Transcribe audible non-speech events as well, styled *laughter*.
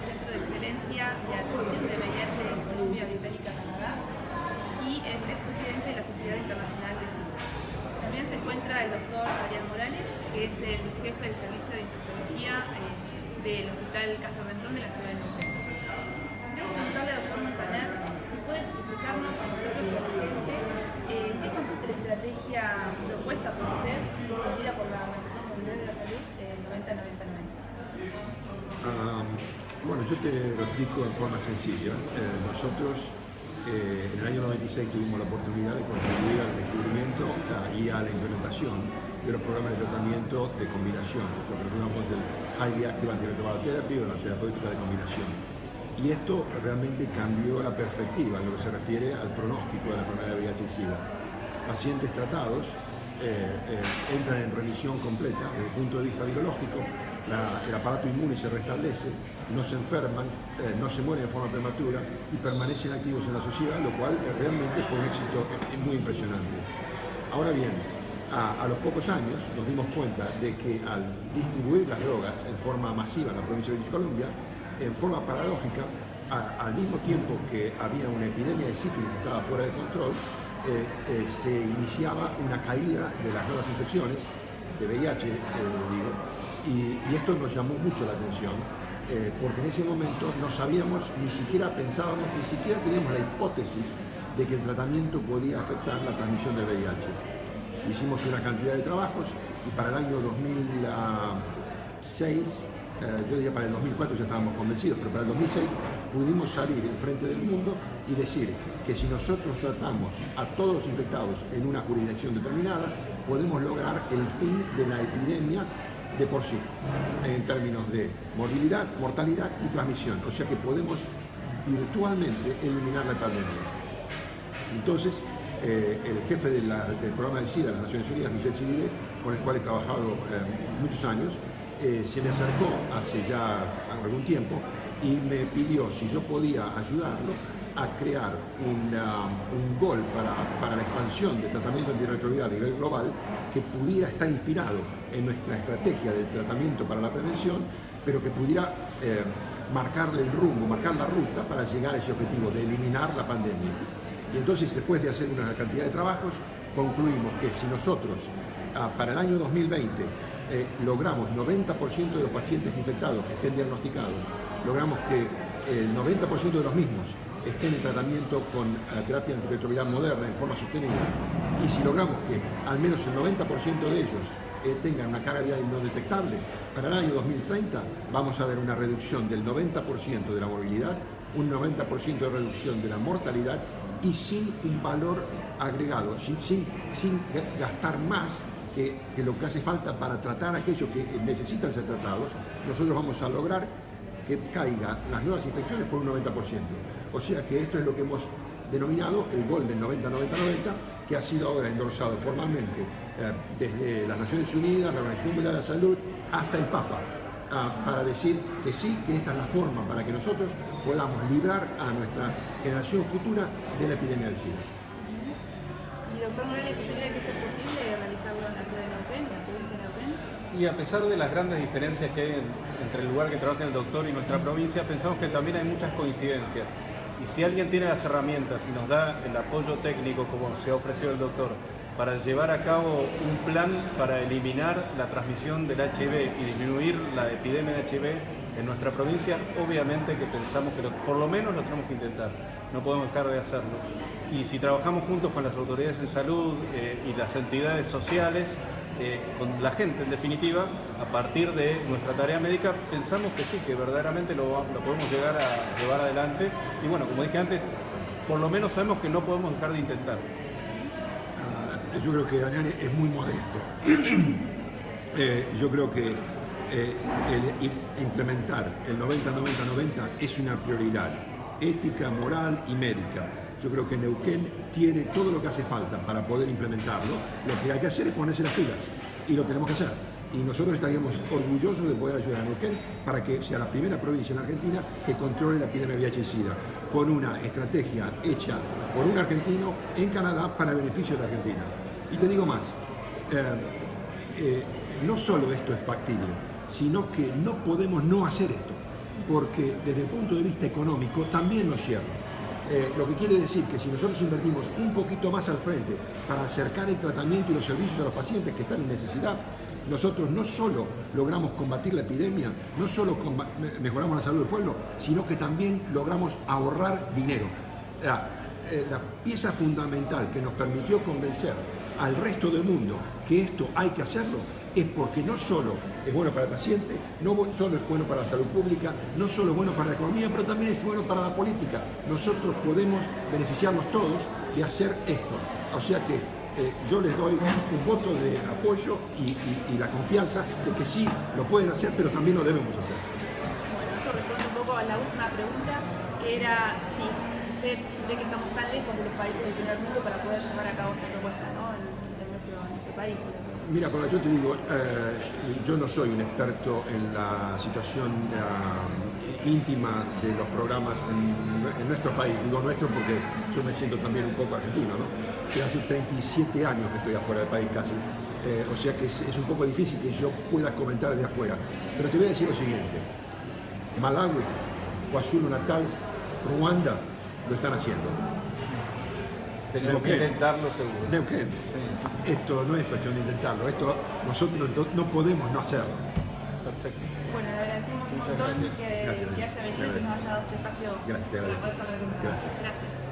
Centro de Excelencia de Atención de VIH en Colombia Británica, Canadá, y es expresidente de la Sociedad Internacional de SIDA. También se encuentra el doctor Ariel Morales, que es el jefe del Servicio de Infectología eh, del Hospital Castro Rentón de la Ciudad de Monterrey. Quiero preguntarle al doctor Montaner si puede explicarnos a nosotros y a eh, qué consiste la estrategia propuesta por usted y por la Organización Mundial de la Salud en eh, 90-99. Uh -huh bueno, yo te lo explico en forma sencilla. Eh, nosotros eh, en el año 96 tuvimos la oportunidad de contribuir al descubrimiento y a la implementación de los programas de tratamiento de combinación, lo que llamamos del Highly Active Antiretroviral Therapy o la terapéutica de combinación. Y esto realmente cambió la perspectiva en lo que se refiere al pronóstico de la enfermedad de VIH y SIDA. Pacientes tratados eh, eh, entran en remisión completa desde el punto de vista virológico, la, el aparato inmune se restablece, no se enferman, eh, no se mueren de forma prematura y permanecen activos en la sociedad, lo cual realmente fue un éxito eh, muy impresionante. Ahora bien, a, los pocos años nos dimos cuenta de que al distribuir las drogas en forma masiva en la provincia de British Columbia, en forma paradójica, al mismo tiempo que había una epidemia de sífilis que estaba fuera de control, eh, se iniciaba una caída de las nuevas infecciones, de VIH, digo, y, esto nos llamó mucho la atención, porque en ese momento no sabíamos, ni siquiera pensábamos, ni siquiera teníamos la hipótesis de que el tratamiento podía afectar la transmisión del VIH. Hicimos una cantidad de trabajos y para el año 2006 eh, yo diría para el 2004 ya estábamos convencidos, pero para el 2006 pudimos salir en frente del mundo y decir que si nosotros tratamos a todos los infectados en una jurisdicción determinada, podemos lograr el fin de la epidemia de por sí, en términos de morbilidad, mortalidad y transmisión. O sea que podemos virtualmente eliminar la pandemia. Entonces, eh, el jefe del programa de SIDA de las Naciones Unidas, Michel Sidile, con el cual he trabajado eh, muchos años, eh, se me acercó hace ya algún tiempo y me pidió si yo podía ayudarlo a crear un gol para, la expansión del tratamiento antirretroviral a nivel global que pudiera estar inspirado en nuestra estrategia del tratamiento para la prevención, pero que pudiera eh, marcarle el rumbo, marcar la ruta para llegar a ese objetivo de eliminar la pandemia. Y entonces, después de hacer una cantidad de trabajos, concluimos que si nosotros ah, para el año 2020 eh, logramos 90% de los pacientes infectados estén diagnosticados, logramos que el 90% de los mismos estén en tratamiento con la terapia antirretroviral moderna en forma sostenida. Y si logramos que al menos el 90% de ellos eh, tengan una carga viral no detectable, para el año 2030 vamos a ver una reducción del 90% de la morbilidad, un 90% de reducción de la mortalidad y sin un valor agregado, sin, sin, gastar más que, lo que hace falta para tratar aquellos que necesitan ser tratados, nosotros vamos a lograr que caigan las nuevas infecciones por un 90%. O sea que esto es lo que hemos denominado el gol del 90-90-90, que ha sido ahora endorsado formalmente eh, desde las Naciones Unidas, la Organización Mundial de la Salud, hasta el Papa, uh, para decir que sí, que esta es la forma para que nosotros podamos librar a nuestra generación futura de la epidemia del SIDA. Y doctor Morales, ¿usted cree que posible Y a pesar de las grandes diferencias que hay en, entre el lugar que trabaja el doctor y nuestra provincia, pensamos que también hay muchas coincidencias. Y si alguien tiene las herramientas y nos da el apoyo técnico, como se ha ofrecido el doctor, para llevar a cabo un plan para eliminar la transmisión del HIV y disminuir la epidemia de HIV en nuestra provincia, obviamente que pensamos que por lo menos lo tenemos que intentar, no podemos dejar de hacerlo. Y si trabajamos juntos con las autoridades de salud eh, y las entidades sociales, eh, con la gente en definitiva, a partir de nuestra tarea médica, pensamos que sí, que verdaderamente lo, podemos llegar a llevar adelante. Y bueno, como dije antes, por lo menos sabemos que no podemos dejar de intentar. Uh, yo creo que Daniel es muy modesto. *clears throat* eh, yo creo que eh, el implementar el 90-90-90 es una prioridad ética, moral y médica. Yo creo que Neuquén tiene todo lo que hace falta para poder implementarlo. Lo que hay que hacer es ponerse las pilas y lo tenemos que hacer. Y nosotros estaríamos orgullosos de poder ayudar a Neuquén para que sea la primera provincia en Argentina que controle la epidemia de VIH y SIDA, con una estrategia hecha por un argentino en Canadá para el beneficio de Argentina. Y te digo más, eh, eh, no solo esto es factible, sino que no podemos no hacer esto, porque desde el punto de vista económico también lo cierra. Eh, lo que quiere decir que si nosotros invertimos un poquito más al frente para acercar el tratamiento y los servicios a los pacientes que están en necesidad, nosotros no solo logramos combatir la epidemia, no solo mejoramos la salud del pueblo, sino que también logramos ahorrar dinero. Eh, la pieza fundamental que nos permitió convencer al resto del mundo que esto hay que hacerlo es porque no solo es bueno para el paciente, no solo es bueno para la salud pública, no solo es bueno para la economía, pero también es bueno para la política. Nosotros podemos beneficiarnos todos de hacer esto. O sea que eh, yo les doy un voto de apoyo y, la confianza de que sí lo pueden hacer, pero también lo debemos hacer. Bueno, esto responde un poco a la última pregunta, que era si usted cree que estamos tan lejos de los países del primer mundo para poder llevar a cabo esta propuesta ¿no? en, nuestro, país. Mira, yo te digo, eh, yo no soy un experto en la situación eh, íntima de los programas en, nuestro país, digo nuestro porque yo me siento también un poco argentino, ¿no? Que hace 37 años que estoy afuera del país casi, eh, o sea que es, un poco difícil que yo pueda comentar de afuera. Pero te voy a decir lo siguiente, Malawi, KwaZulu Natal, Ruanda lo están haciendo. Tenemos que intentarlo seguro. Neuquén. Esto no es cuestión de intentarlo, esto nosotros no, podemos no hacerlo. Perfecto. Bueno, le agradecemos un montón que, que, haya venido y nos haya dado este espacio gracias, con Gracias. gracias.